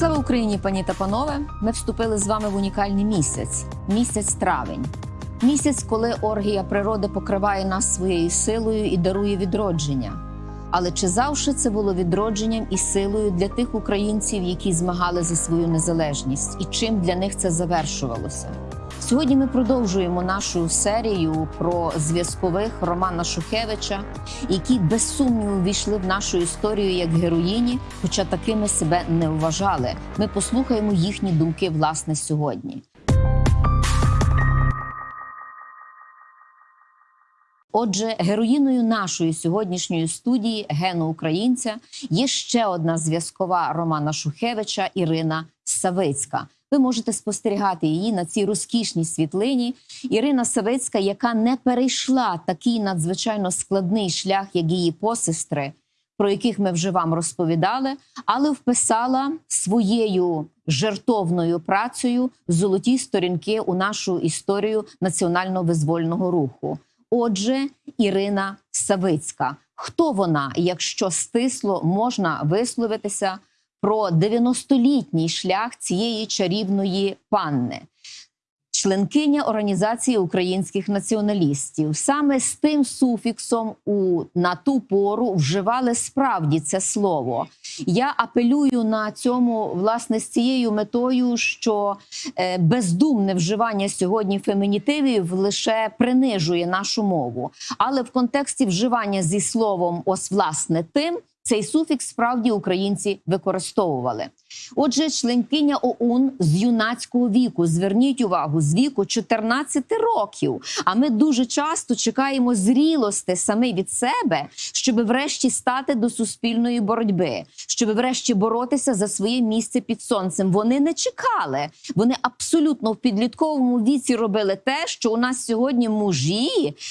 Слава Україні, пані та панове! Ми вступили з вами в унікальний місяць місяць травень. Місяць, коли оргія природи покриває нас своєю силою і дарує відродження. Але чи завжди це було відродженням і силою для тих українців, які змагали за свою незалежність, і чим для них це завершувалося? Сьогодні ми продовжуємо нашу серію про зв'язкових Романа Шухевича, які без сумніву війшли в нашу історію як героїні, хоча такими себе не вважали. Ми послухаємо їхні думки власне сьогодні. Отже, героїною нашої сьогоднішньої студії гену українця є ще одна зв'язкова Романа Шухевича Ірина Савицька. Ви можете спостерігати її на цій розкішній світлині. Ірина Савицька, яка не перейшла такий надзвичайно складний шлях, як її посестри, про яких ми вже вам розповідали, але вписала своєю жертовною працею золоті сторінки у нашу історію національно-визвольного руху. Отже, Ірина Савицька. Хто вона, якщо стисло можна висловитися про 90-літній шлях цієї чарівної панни? Членкиня організації українських націоналістів саме з тим суфіксом у на ту пору вживали справді це слово. Я апелюю на цьому власне з цією метою, що е, бездумне вживання сьогодні фемінітивів лише принижує нашу мову, але в контексті вживання зі словом ось власне тим. Цей суфікс справді українці використовували. Отже, членкиня ОУН з юнацького віку. Зверніть увагу з віку 14 років. А ми дуже часто чекаємо зрілости саме від себе, щоб врешті стати до суспільної боротьби, щоб врешті боротися за своє місце під сонцем. Вони не чекали. Вони абсолютно в підлітковому віці робили те, що у нас сьогодні мужі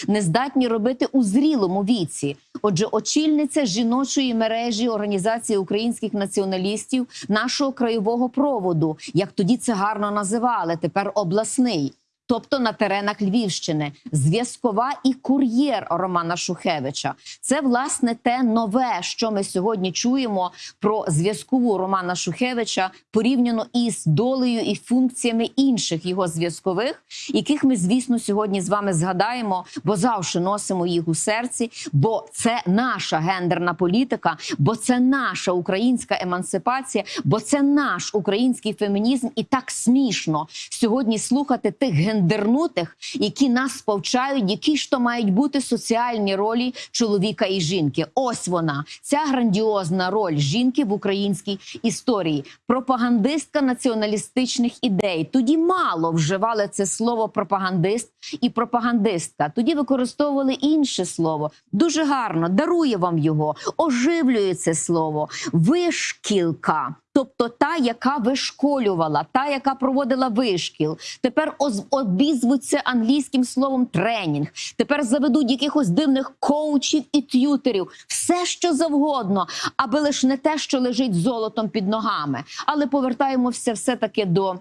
не здатні робити у зрілому віці. Отже, очільниця жіночої мережі організації українських націоналістів нашого краєвого проводу, як тоді це гарно називали, тепер обласний. Тобто на теренах Львівщини, зв'язкова і кур'єр Романа Шухевича. Це власне те нове, що ми сьогодні чуємо про зв'язкову Романа Шухевича порівняно із долею і функціями інших його зв'язкових, яких ми, звісно, сьогодні з вами згадаємо, бо завжди носимо їх у серці. Бо це наша гендерна політика, бо це наша українська емансипація, бо це наш український фемінізм, і так смішно сьогодні слухати тих гендерних гендернутих, які нас повчають, які ж то мають бути соціальні ролі чоловіка і жінки. Ось вона, ця грандіозна роль жінки в українській історії, пропагандистка націоналістичних ідей. Тоді мало вживали це слово пропагандист і пропагандистка. Тоді використовували інше слово. Дуже гарно дарує вам його, оживлює це слово, вишкілка. Тобто та, яка вишколювала, та, яка проводила вишкіл, тепер обізвуться англійським словом тренінг. Тепер заведуть якихось дивних коучів і т'ютерів, все що завгодно, аби лише не те, що лежить золотом під ногами. Але повертаємося все таки до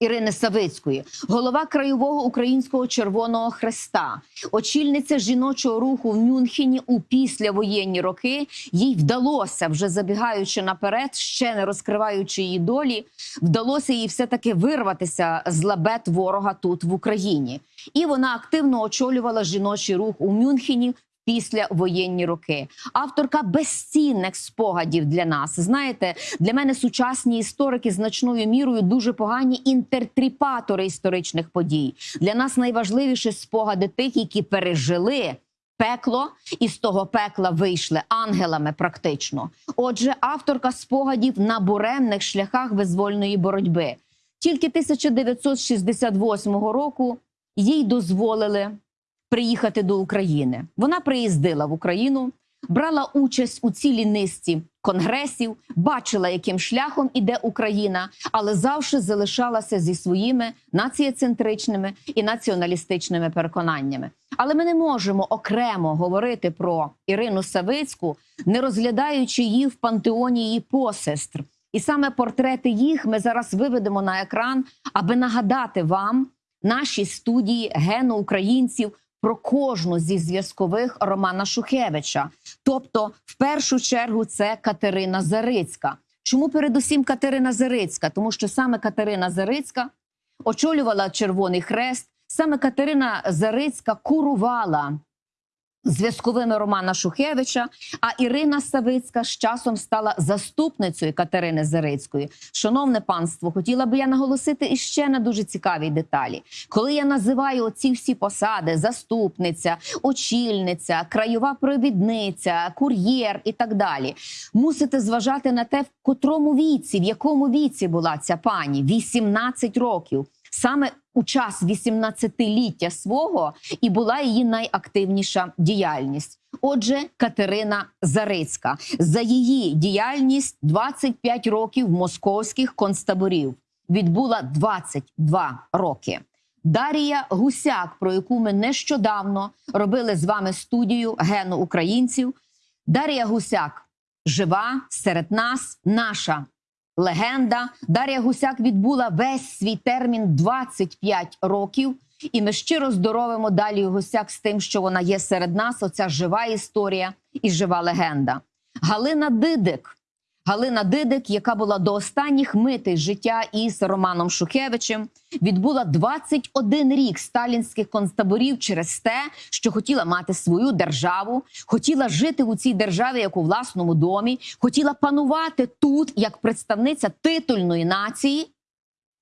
Ірини Савицької, голова краєвого українського Червоного Хреста, очільниця жіночого руху в Мюнхені у післявоєнні роки. Їй вдалося, вже забігаючи наперед, ще не розкриваючи її долі, вдалося їй все таки вирватися з лабет ворога тут в Україні, і вона активно очолювала жіночий рух у Мюнхені після воєнні роки. Авторка безцінних спогадів для нас. Знаєте, для мене сучасні історики значною мірою дуже погані інтертріпатори історичних подій. Для нас найважливіші спогади тих, які пережили. Пекло і з того пекла вийшли ангелами, практично. Отже, авторка спогадів на буремних шляхах визвольної боротьби. Тільки 1968 року їй дозволили приїхати до України. Вона приїздила в Україну, брала участь у цілій низці конгресів, бачила, яким шляхом іде Україна, але завжди залишалася зі своїми націєцентричними і націоналістичними переконаннями. Але ми не можемо окремо говорити про Ірину Савицьку, не розглядаючи її в пантеоні її посестр. І саме портрети їх ми зараз виведемо на екран, аби нагадати вам наші студії гену українців про кожну зі зв'язкових Романа Шухевича. Тобто, в першу чергу, це Катерина Зарицька. Чому передусім Катерина Зарицька? Тому що саме Катерина Зарицька очолювала Червоний Хрест, саме Катерина Зарицька курувала зв'язковими Романа Шухевича. А Ірина Савицька з часом стала заступницею Катерини Зарицької. Шановне панство, хотіла би я наголосити іще на дуже цікавій деталі. Коли я називаю оці всі посади: заступниця, очільниця, краєва провідниця, кур'єр і так далі, мусите зважати на те, в котрому віці, в якому віці була ця пані 18 років. Саме у час 18-ліття свого і була її найактивніша діяльність. Отже, Катерина Зарицька за її діяльність 25 років московських концтаборів відбула 22 роки. Дарія Гусяк, про яку ми нещодавно робили з вами студію гену українців. Дарія Гусяк жива серед нас, наша легенда. Дар'я Гусяк відбула весь свій термін 25 років. І ми щиро здоровимо Дар'ю Гусяк з тим, що вона є серед нас. Оця жива історія і жива легенда. Галина Дидик. Галина Дидик, яка була до останніх митей життя із Романом Шухевичем, відбула 21 рік сталінських концтаборів через те, що хотіла мати свою державу, хотіла жити у цій державі як у власному домі, хотіла панувати тут як представниця титульної нації.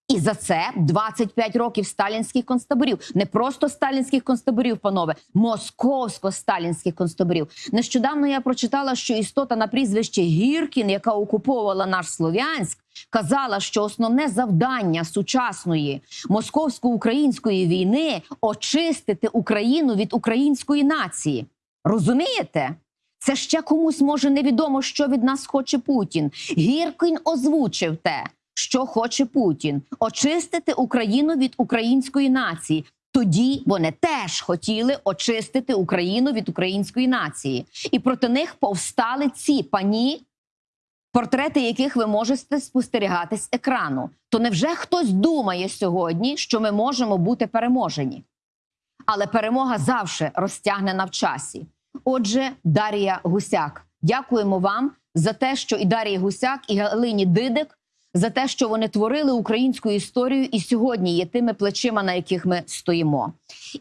І за це 25 років сталінських концтаборів, не просто сталінських концтаборів, панове, московсько-сталінських концтаборів. Нещодавно я прочитала, що істота на прізвище Гіркін, яка окуповувала наш Слов'янськ, казала, що основне завдання сучасної московсько-української війни очистити Україну від української нації. Розумієте? Це ще комусь може невідомо, що від нас хоче Путін. Гіркін озвучив те що хоче Путін очистити Україну від української нації. Тоді вони теж хотіли очистити Україну від української нації, і проти них повстали ці пані, портрети яких ви можете спостерігати з екрану. То невже хтось думає сьогодні, що ми можемо бути переможені? Але перемога завжди розтягнена в часі. Отже, Дарія Гусяк, дякуємо вам за те, що і Дарія Гусяк, і Галині Дидик за те, що вони творили українську історію, і сьогодні є тими плечима, на яких ми стоїмо.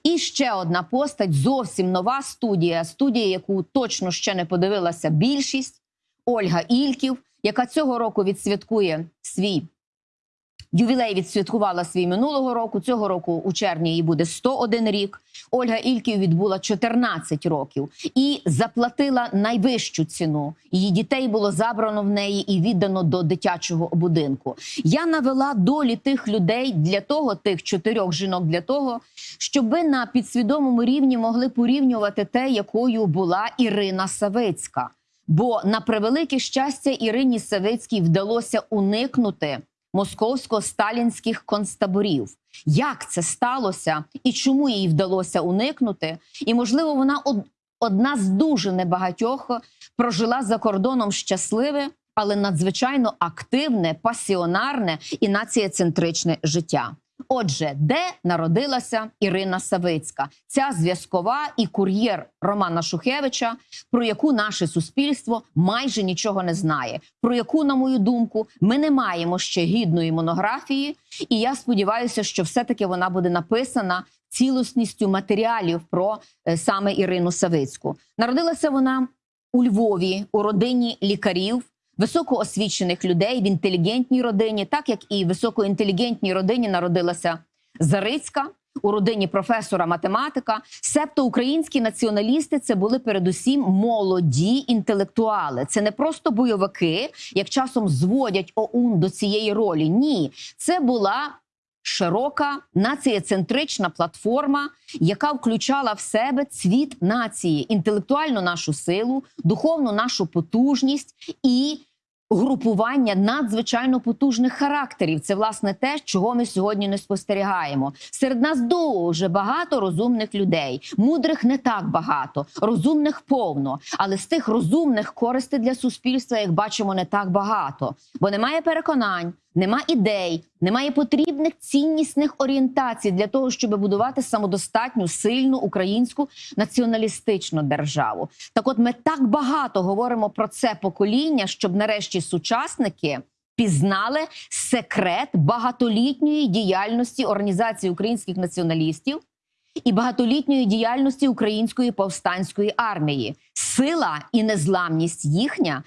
І ще одна постать зовсім нова студія. Студія, яку точно ще не подивилася більшість Ольга Ільків, яка цього року відсвяткує свій. Ювілей відсвяткувала свій минулого року. Цього року у червні їй буде 101 рік. Ольга Ільків відбула 14 років і заплатила найвищу ціну. Її дітей було забрано в неї і віддано до дитячого будинку. Я навела долі тих людей для того, тих чотирьох жінок для того, щоб ви на підсвідомому рівні могли порівнювати те, якою була Ірина Савицька. Бо на превелике щастя Ірині Савицькій вдалося уникнути московсько-сталінських концтаборів. Як це сталося і чому їй вдалося уникнути? І можливо, вона одна з дуже небагатьох прожила за кордоном щасливе, але надзвичайно активне, пасіонарне і націєцентричне життя. Отже, де народилася Ірина Савицька, ця зв'язкова і кур'єр Романа Шухевича, про яку наше суспільство майже нічого не знає. Про яку, на мою думку, ми не маємо ще гідної монографії, і я сподіваюся, що все-таки вона буде написана цілісністю матеріалів про е, саме Ірину Савицьку. Народилася вона у Львові у родині лікарів високоосвічених людей в інтелігентній родині, так як і в високоінтелігентній родині народилася Зарицька. У родині професора математика, себто українські націоналісти це були передусім молоді інтелектуали. Це не просто бойовики, як часом зводять ОУН до цієї ролі. Ні, це була широка націєцентрична платформа, яка включала в себе цвіт нації, інтелектуальну нашу силу, духовну нашу потужність і. Групування надзвичайно потужних характерів це власне те, чого ми сьогодні не спостерігаємо. Серед нас дуже багато розумних людей, мудрих не так багато, розумних повно. Але з тих розумних користей для суспільства, як бачимо, не так багато, бо немає переконань, нема ідей, немає потрібних ціннісних орієнтацій для того, щоб будувати самодостатню, сильну українську націоналістичну державу. Так, от ми так багато говоримо про це покоління, щоб нарешті сучасники. Пізнали секрет багатолітньої діяльності організації українських націоналістів і багатолітньої діяльності української повстанської армії. Сила і незламність їхня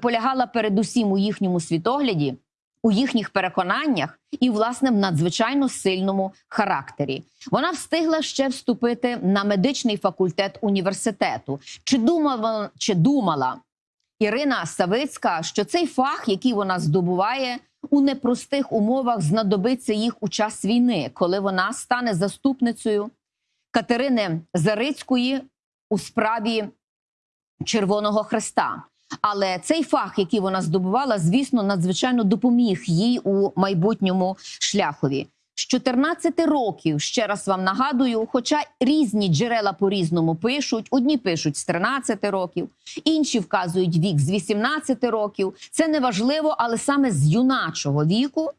полягала передусім у їхньому світогляді, у їхніх переконаннях і, власне, в надзвичайно сильному характері. Вона встигла ще вступити на медичний факультет університету. Чи думала, чи думала Ірина Савицька, що цей фах, який вона здобуває у непростих умовах, знадобиться їх у час війни, коли вона стане заступницею Катерини Зарицької у справі Червоного Хреста. Але цей фах, який вона здобувала, звісно, надзвичайно допоміг їй у майбутньому шляхові. З 14 років, ще раз вам нагадую, хоча різні джерела по-різному пишуть, одні пишуть з 13 років, інші вказують вік з 18 років. Це не важливо, але саме з юначого віку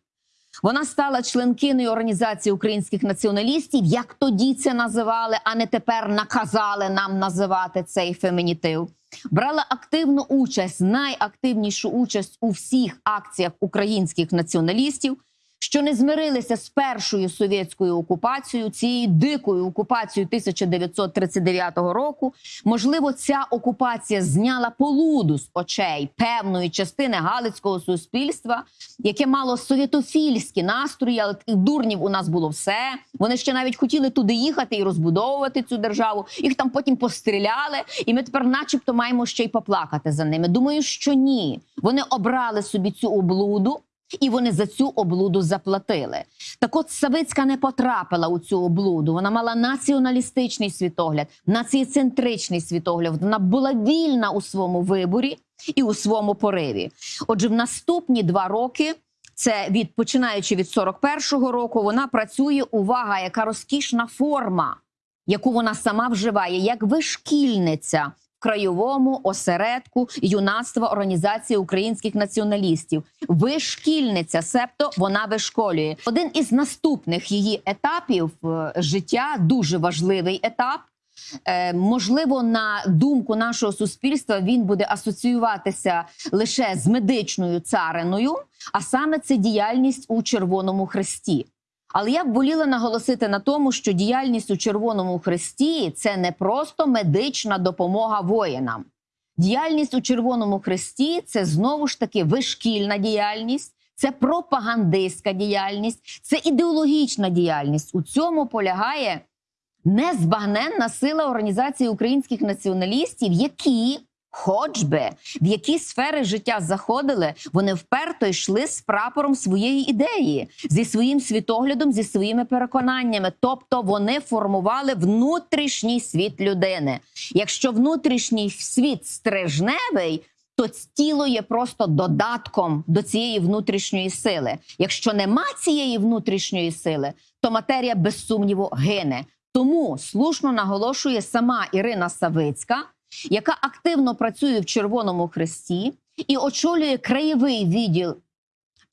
вона стала членкиною організації українських націоналістів, як тоді це називали, а не тепер наказали нам називати цей фемінітив. Брала активну участь, найактивнішу участь у всіх акціях українських націоналістів, що не змирилися з першою совєтською окупацією, цією дикою окупацією 1939 року. Можливо, ця окупація зняла полуду з очей певної частини галицького суспільства, яке мало совєтофільські настрої, але дурнів у нас було все. Вони ще навіть хотіли туди їхати і розбудовувати цю державу. Їх там потім постріляли, і ми тепер, начебто, маємо ще й поплакати за ними. Думаю, що ні. Вони обрали собі цю облуду. І вони за цю облуду заплатили. Так от Савицька не потрапила у цю облуду. Вона мала націоналістичний світогляд, націєцентричний світогляд. Вона була вільна у своєму виборі і у своєму пориві. Отже, в наступні два роки. Це від починаючи від 41-го року, вона працює. Увага, яка розкішна форма, яку вона сама вживає, як вишкільниця краєвому осередку юнацтва організації українських націоналістів. Вишкільниця, себто вона вишколює. Один із наступних її етапів е, життя дуже важливий етап. Е, можливо, на думку нашого суспільства він буде асоціюватися лише з медичною цариною, а саме це діяльність у Червоному Хресті. Але я б воліла наголосити на тому, що діяльність у Червоному Хресті це не просто медична допомога воїнам. Діяльність у Червоному Хресті це знову ж таки вишкільна діяльність, це пропагандистська діяльність, це ідеологічна діяльність. У цьому полягає незбагненна сила організації українських націоналістів, які, хоч би в які сфери життя заходили, вони вперто йшли з прапором своєї ідеї, зі своїм світоглядом, зі своїми переконаннями. Тобто вони формували внутрішній світ людини. Якщо внутрішній світ стрижневий. То тіло є просто додатком до цієї внутрішньої сили. Якщо нема цієї внутрішньої сили, то матерія без сумніву гине. Тому слушно наголошує сама Ірина Савицька, яка активно працює в Червоному Хресті і очолює краєвий відділ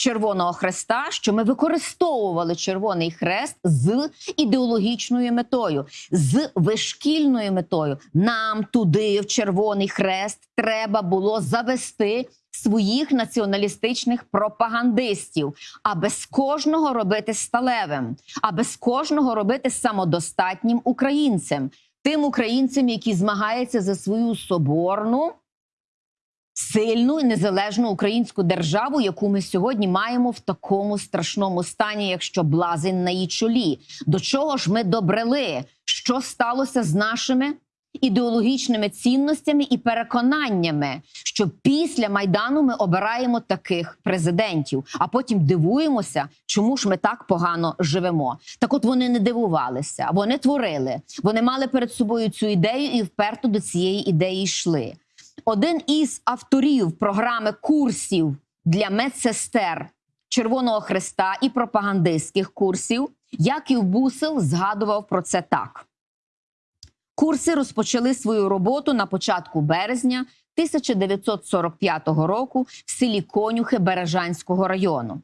Червоного Хреста, що ми використовували Червоний Хрест з ідеологічною метою, з вишкільною метою. Нам туди, в Червоний Хрест, треба було завести своїх націоналістичних пропагандистів, а без кожного робити сталевим, а без кожного робити самодостатнім українцем, тим українцям, які змагаються за свою соборну. Сильну і незалежну українську державу, яку ми сьогодні маємо в такому страшному стані, якщо блазень на її чолі. До чого ж ми добрели? Що сталося з нашими ідеологічними цінностями і переконаннями, що після майдану ми обираємо таких президентів, а потім дивуємося, чому ж ми так погано живемо. Так, от вони не дивувалися, вони творили, вони мали перед собою цю ідею і вперто до цієї ідеї йшли. Один із авторів програми курсів для медсестер Червоного Хреста і пропагандистських курсів Яків Бусел згадував про це так. Курси розпочали свою роботу на початку березня 1945 року в селі Конюхи Бережанського району.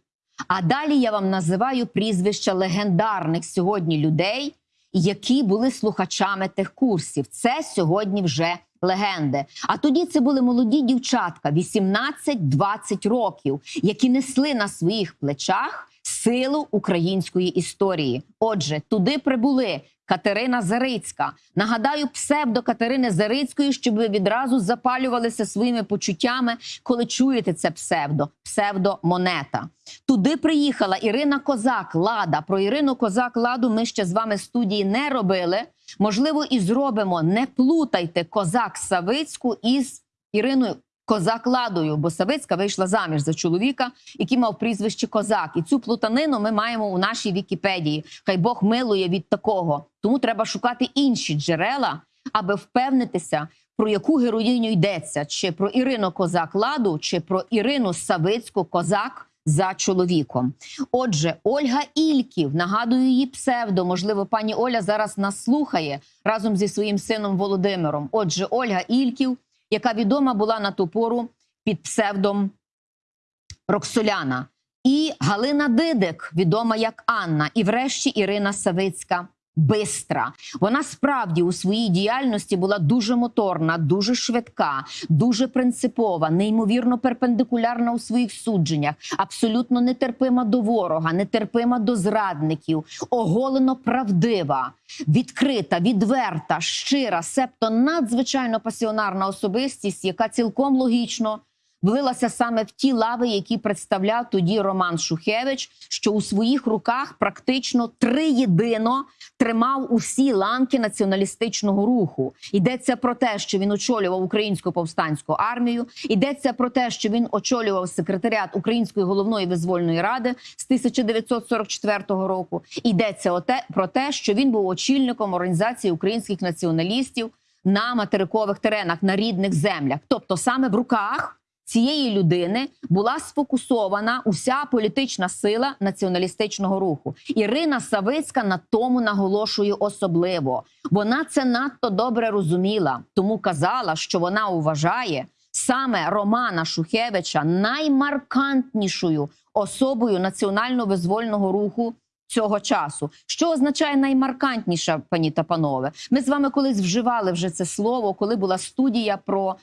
А далі я вам називаю прізвища легендарних сьогодні людей, які були слухачами тих курсів. Це сьогодні вже легенди. А тоді це були молоді дівчатка 18-20 років, які несли на своїх плечах силу української історії. Отже, туди прибули Катерина Зарицька. Нагадаю, псевдо Катерини Зарицької, щоб ви відразу запалювалися своїми почуттями, коли чуєте це псевдо, псевдо монета. Туди приїхала Ірина Козак Лада. Про Ірину Козак Ладу ми ще з вами студії не робили. Можливо, і зробимо. Не плутайте козак Савицьку із Іриною Козак Ладою, бо Савицька вийшла заміж за чоловіка, який мав прізвище Козак. І цю плутанину ми маємо у нашій Вікіпедії. Хай Бог милує від такого. Тому треба шукати інші джерела, аби впевнитися, про яку героїню йдеться: чи про Ірину Козак Ладу, чи про Ірину Савицьку Козак. За чоловіком, отже, Ольга Ільків нагадую її псевдо. Можливо, пані Оля зараз нас слухає разом зі своїм сином Володимиром. Отже, Ольга Ільків, яка відома була на ту пору під псевдом Роксоляна, і Галина Дидик, відома як Анна, і врешті Ірина Савицька. Бистра. Вона справді у своїй діяльності була дуже моторна, дуже швидка, дуже принципова, неймовірно перпендикулярна у своїх судженнях, абсолютно нетерпима до ворога, нетерпима до зрадників, оголено правдива, відкрита, відверта, щира, себто надзвичайно пасіонарна особистість, яка цілком логічно влилася саме в ті лави, які представляв тоді Роман Шухевич, що у своїх руках практично триєдино тримав усі ланки націоналістичного руху. Йдеться про те, що він очолював українську повстанську армію. Йдеться про те, що він очолював секретаріат Української головної визвольної ради з 1944 року. Йдеться про те, що він був очільником організації українських націоналістів на материкових теренах на рідних землях, тобто саме в руках цієї людини була сфокусована уся політична сила націоналістичного руху. Ірина Савицька на тому наголошує особливо. Вона це надто добре розуміла, тому казала, що вона вважає саме Романа Шухевича наймаркантнішою особою національно-визвольного руху. Цього часу, що означає наймаркантніша, пані та панове, ми з вами колись вживали вже це слово, коли була студія про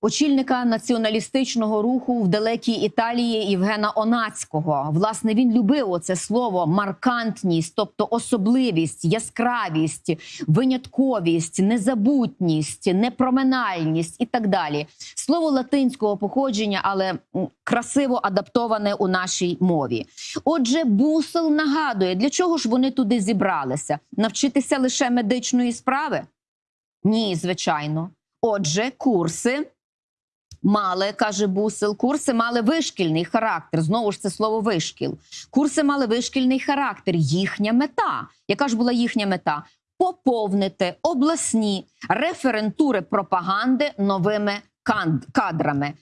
очільника націоналістичного руху в далекій Італії Євгена Онацького. Власне, він любив оце слово маркантність, тобто особливість, яскравість, винятковість, незабутність, непроминальність і так далі. Слово латинського походження, але красиво адаптоване у нашій мові. Отже, бусел нагадує, для чого ж вони туди зібралися? Навчитися лише медичної справи? Ні, звичайно. Отже, курси мали, каже Бусел, курси мали вишкільний характер. Знову ж це слово вишкіл. Курси мали вишкільний характер. Їхня мета. Яка ж була їхня мета? Поповнити обласні референтури пропаганди новими кадрами.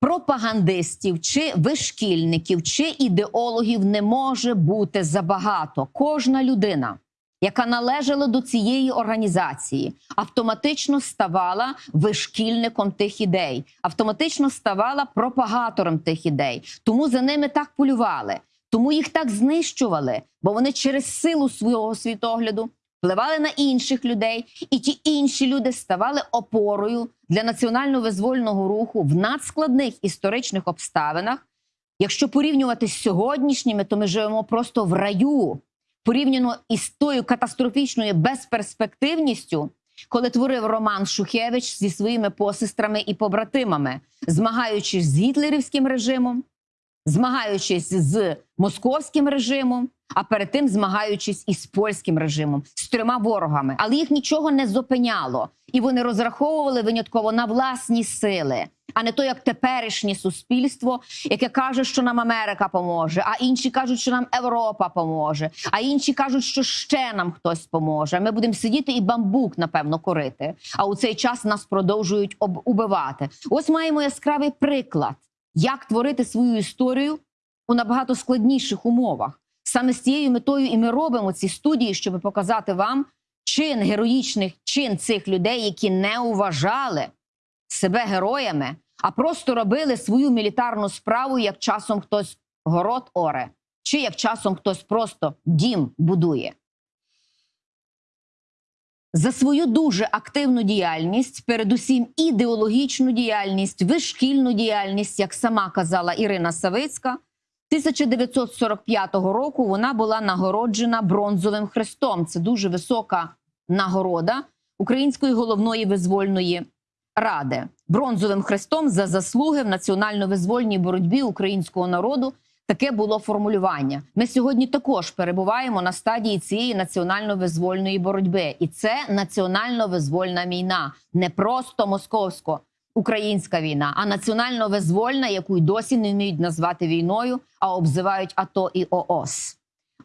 Пропагандистів чи вишкільників чи ідеологів не може бути забагато. Кожна людина, яка належала до цієї організації, автоматично ставала вишкільником тих ідей, автоматично ставала пропагатором тих ідей. Тому за ними так полювали, тому їх так знищували, бо вони через силу свого світогляду впливали на інших людей, і ті інші люди ставали опорою для національно-визвольного руху в надскладних історичних обставинах. Якщо порівнювати з сьогоднішніми, то ми живемо просто в раю порівняно із тою катастрофічною безперспективністю, коли творив Роман Шухевич зі своїми посестрами і побратимами, змагаючись з гітлерівським режимом, змагаючись з московським режимом, а перед тим змагаючись із польським режимом, з трьома ворогами. Але їх нічого не зупиняло, і вони розраховували винятково на власні сили. А не то, як теперішнє суспільство, яке каже, що нам Америка поможе, а інші кажуть, що нам Європа поможе, а інші кажуть, що ще нам хтось поможе. Ми будемо сидіти і бамбук, напевно, корити. А у цей час нас продовжують убивати. Ось маємо яскравий приклад, як творити свою історію у набагато складніших умовах. Саме з цією метою і ми робимо ці студії, щоб показати вам чин героїчних чин цих людей, які не уважали себе героями, а просто робили свою мілітарну справу, як часом хтось город оре, чи як часом хтось просто дім будує. За свою дуже активну діяльність, передусім ідеологічну діяльність, вишкільну діяльність, як сама казала Ірина Савицька, 1945 року вона була нагороджена бронзовим хрестом. Це дуже висока нагорода Української головної визвольної ради бронзовим хрестом за заслуги в національно-визвольній боротьбі українського народу. Таке було формулювання. Ми сьогодні також перебуваємо на стадії цієї національно-визвольної боротьби, і це національно-визвольна війна, не просто московсько-українська війна, а національно-визвольна, яку й досі не вміють назвати війною, а обзивають АТО і ООС.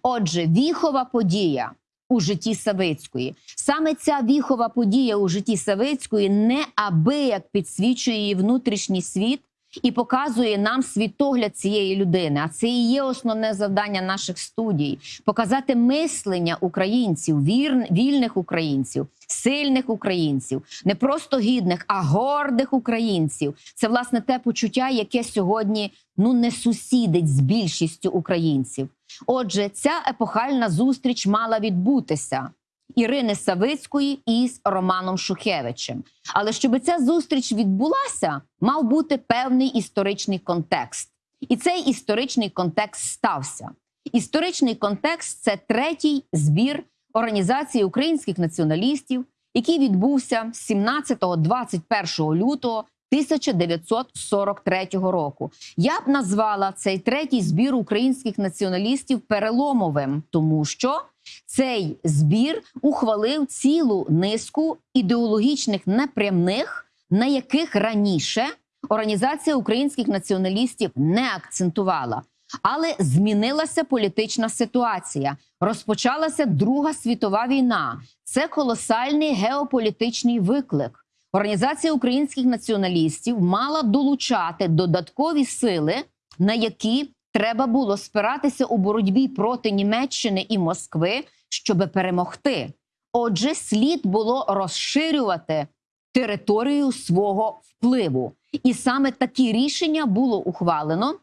Отже, віхова подія у житті Савицької. Саме ця віхова подія у житті Савицької неабияк підсвічує її внутрішній світ і показує нам світогляд цієї людини. А це і є основне завдання наших студій: показати мислення українців, вір, вільних українців, сильних українців, не просто гідних, а гордих українців. Це власне те почуття, яке сьогодні ну не сусідить з більшістю українців. Отже, ця епохальна зустріч мала відбутися. Ірини Савицької із Романом Шухевичем. Але щоб ця зустріч відбулася, мав бути певний історичний контекст. І цей історичний контекст стався. Історичний контекст це третій збір організації українських націоналістів, який відбувся 17-21 лютого 1943 року. Я б назвала цей третій збір українських націоналістів переломовим, тому що цей збір ухвалив цілу низку ідеологічних непрямних, на яких раніше організація українських націоналістів не акцентувала. Але змінилася політична ситуація. Розпочалася Друга світова війна. Це колосальний геополітичний виклик. Організація українських націоналістів мала долучати додаткові сили, на які треба було спиратися у боротьбі проти Німеччини і Москви, щоб перемогти. Отже, слід було розширювати територію свого впливу, і саме такі рішення було ухвалено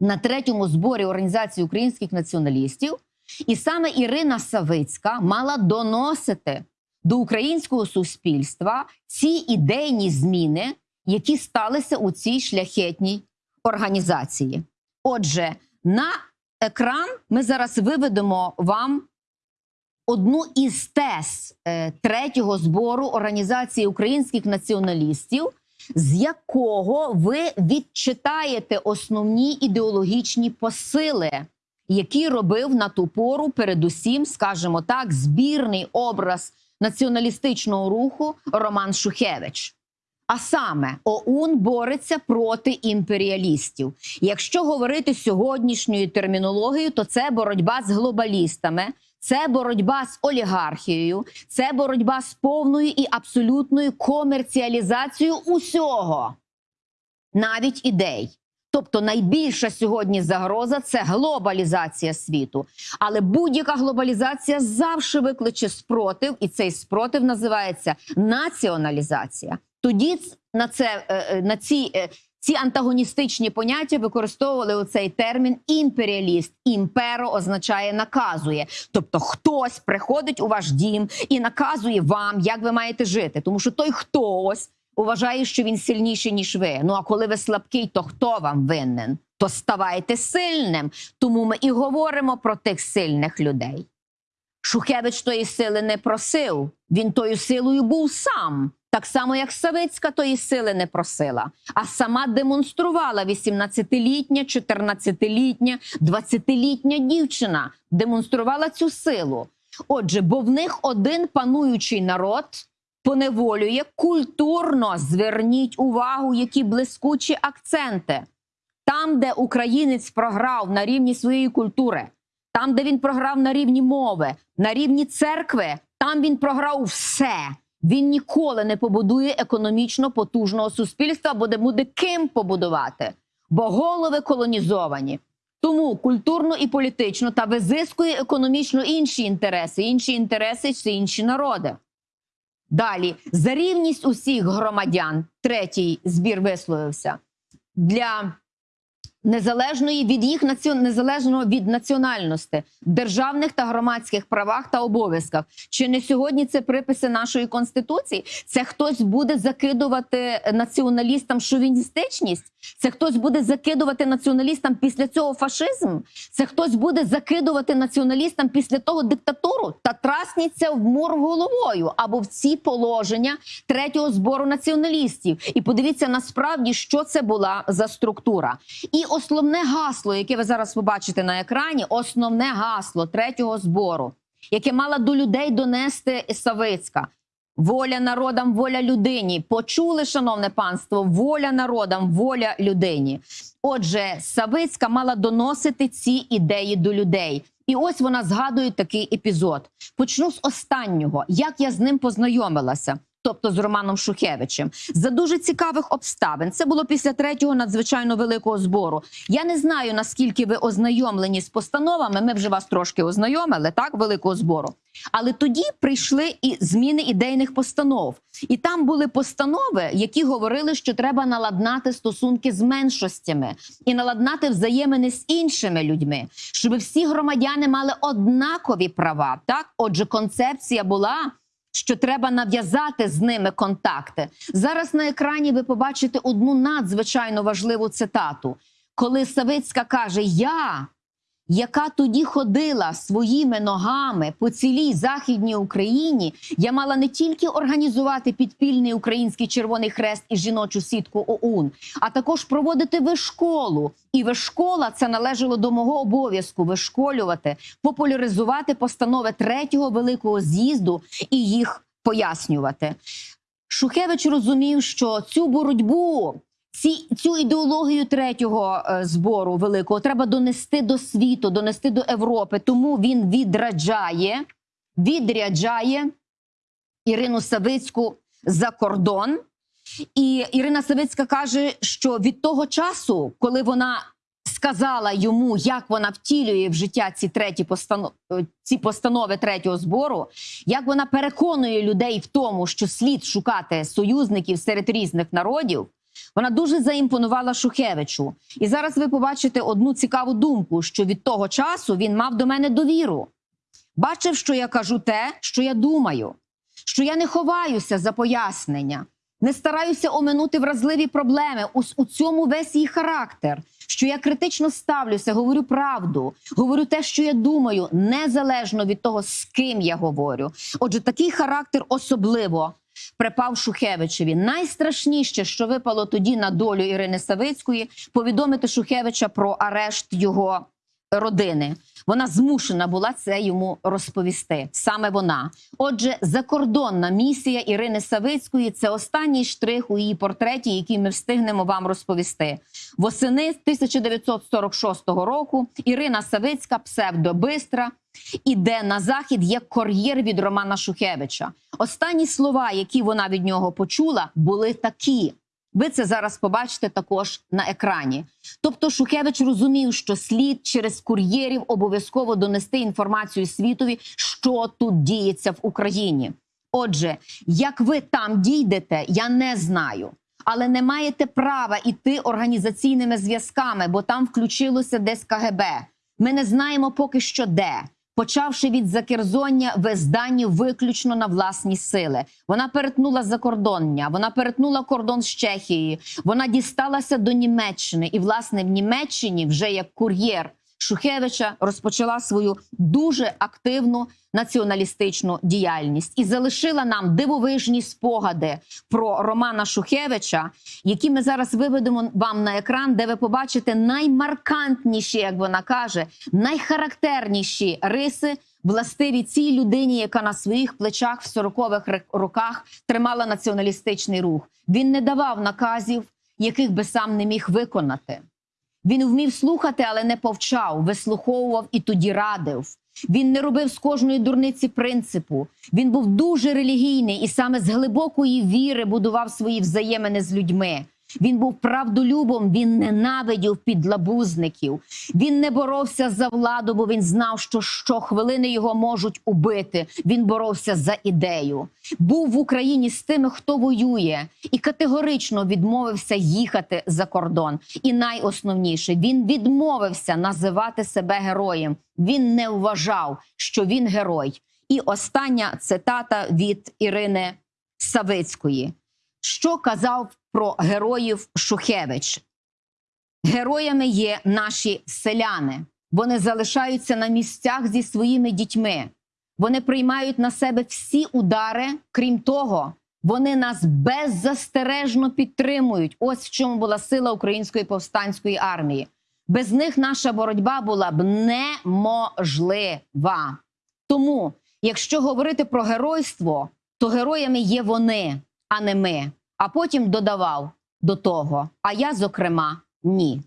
на третьому зборі організації українських націоналістів. І саме Ірина Савицька мала доносити до українського суспільства ці ідейні зміни, які сталися у цій шляхетній організації. Отже, на екран ми зараз виведемо вам одну із тез е, третього збору організації українських націоналістів, з якого ви відчитаєте основні ідеологічні посили, які робив на ту пору, передусім, скажімо так, збірний образ націоналістичного руху Роман Шухевич. А саме ОУН бореться проти імперіалістів. Якщо говорити сьогоднішньою термінологією, то це боротьба з глобалістами, це боротьба з олігархією, це боротьба з повною і абсолютною комерціалізацією усього, навіть ідей. Тобто найбільша сьогодні загроза це глобалізація світу. Але будь-яка глобалізація завжди викличе спротив, і цей спротив називається націоналізація. Тоді на це е, на ці, е, ці антагоністичні поняття використовували оцей термін імперіаліст. Імперо означає наказує. Тобто, хтось приходить у ваш дім і наказує вам, як ви маєте жити, тому що той хтось вважає, що він сильніший ніж ви. Ну а коли ви слабкий, то хто вам винен? То ставайте сильним. Тому ми і говоримо про тих сильних людей. Шухевич тої сили не просив. Він тою силою був сам. Так само, як Савицька тої сили не просила, а сама демонструвала 18-літня, 14-літня, 20-літня дівчина демонструвала цю силу. Отже, бо в них один пануючий народ поневолює культурно. Зверніть увагу, які блискучі акценти. Там, де українець програв на рівні своєї культури, там, де він програв на рівні мови, на рівні церкви, там він програв все. Він ніколи не побудує економічно потужного суспільства, бо де буде ким побудувати, бо голови колонізовані. Тому культурно і політично та визискує економічно інші інтереси. Інші інтереси це інші народи. Далі за рівність усіх громадян. Третій збір висловився для незалежної від їх націон... незалежного від національності, державних та громадських правах та обов'язках. Чи не сьогодні це приписи нашої конституції? Це хтось буде закидувати націоналістам шовіністичність? Це хтось буде закидувати націоналістам після цього фашизм? Це хтось буде закидувати націоналістам після того диктатуру? Та трасніться в мор головою або в ці положення третього збору націоналістів. І подивіться насправді, що це була за структура. І основне гасло, яке ви зараз побачите на екрані, основне гасло третього збору, яке мала до людей донести Савицька. Воля народам, воля людині. Почули, шановне панство, воля народам, воля людині. Отже, Савицька мала доносити ці ідеї до людей. І ось вона згадує такий епізод. Почну з останнього, як я з ним познайомилася. Тобто з Романом Шухевичем, за дуже цікавих обставин. Це було після третього надзвичайно великого збору. Я не знаю наскільки ви ознайомлені з постановами. Ми вже вас трошки ознайомили, так великого збору. Але тоді прийшли і зміни ідейних постанов, і там були постанови, які говорили, що треба наладнати стосунки з меншостями і наладнати взаємини з іншими людьми, щоб всі громадяни мали однакові права. Так, отже, концепція була. Що треба нав'язати з ними контакти зараз на екрані. Ви побачите одну надзвичайно важливу цитату, коли Савицька каже: Я, яка тоді ходила своїми ногами по цілій західній Україні, я мала не тільки організувати підпільний український Червоний Хрест і жіночу сітку ОУН, а також проводити вишколу. І вишкола це належало до мого обов'язку вишколювати, популяризувати постанови третього великого з'їзду і їх пояснювати. Шухевич розумів, що цю боротьбу. Ці цю ідеологію третього е, збору великого треба донести до світу, донести до Європи. Тому він відраджає, відряджає Ірину Савицьку за кордон. І Ірина Савицька каже, що від того часу, коли вона сказала йому, як вона втілює в життя ці треті постанов... е, ці постанови третього збору, як вона переконує людей в тому, що слід шукати союзників серед різних народів. Вона дуже заімпонувала Шухевичу. І зараз ви побачите одну цікаву думку: що від того часу він мав до мене довіру. Бачив, що я кажу те, що я думаю, що я не ховаюся за пояснення, не стараюся оминути вразливі проблеми. У, у цьому весь її характер. Що я критично ставлюся, говорю правду, говорю те, що я думаю, незалежно від того, з ким я говорю. Отже, такий характер особливо припав Шухевичеві. Найстрашніше, що випало тоді на долю Ірини Савицької, повідомити Шухевича про арешт його родини. Вона змушена була це йому розповісти. Саме вона. Отже, закордонна місія Ірини Савицької це останній штрих у її портреті, який ми встигнемо вам розповісти. Восени 1946 року Ірина Савицька, псевдобистра, іде на захід як кур'єр від Романа Шухевича. Останні слова, які вона від нього почула, були такі. Ви це зараз побачите також на екрані. Тобто Шухевич розумів, що слід через кур'єрів обов'язково донести інформацію світові, що тут діється в Україні. Отже, як ви там дійдете, я не знаю. Але не маєте права іти організаційними зв'язками, бо там включилося десь КГБ. Ми не знаємо поки що де. Почавши від закерзоння вездані виключно на власні сили, вона перетнула закордоння, вона перетнула кордон з Чехією, вона дісталася до Німеччини, і власне в Німеччині вже як кур'єр Шухевича розпочала свою дуже активну націоналістичну діяльність і залишила нам дивовижні спогади про Романа Шухевича, які ми зараз виведемо вам на екран, де ви побачите наймаркантніші, як вона каже, найхарактерніші риси. Властиві цій людині, яка на своїх плечах в 40-х роках тримала націоналістичний рух. Він не давав наказів, яких би сам не міг виконати. Він вмів слухати, але не повчав, вислуховував і тоді радив. Він не робив з кожної дурниці принципу. Він був дуже релігійний і саме з глибокої віри будував свої взаємини з людьми. Він був правдолюбом, він ненавидів підлабузників. Він не боровся за владу, бо він знав, що щохвилини його можуть убити. Він боровся за ідею. Був в Україні з тими, хто воює, і категорично відмовився їхати за кордон. І найосновніше він відмовився називати себе героєм. Він не вважав, що він герой. І остання цитата від Ірини Савицької. Що казав про героїв Шухевич? Героями є наші селяни. Вони залишаються на місцях зі своїми дітьми. Вони приймають на себе всі удари. Крім того, вони нас беззастережно підтримують. Ось в чому була сила української повстанської армії. Без них наша боротьба була б неможлива. Тому, якщо говорити про геройство, то героями є вони, а не ми. А потім додавав до того. А я, зокрема, ні.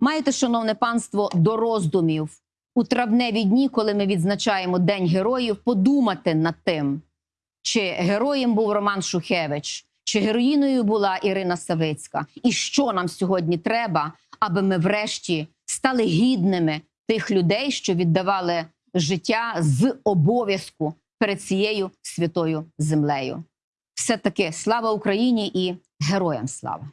Маєте, шановне панство, до роздумів у травневі дні, коли ми відзначаємо День героїв, подумати над тим, чи героєм був Роман Шухевич, чи героїною була Ірина Савицька, і що нам сьогодні треба, аби ми врешті стали гідними тих людей, що віддавали життя з обов'язку перед цією святою землею. Все таки слава Україні і героям слава!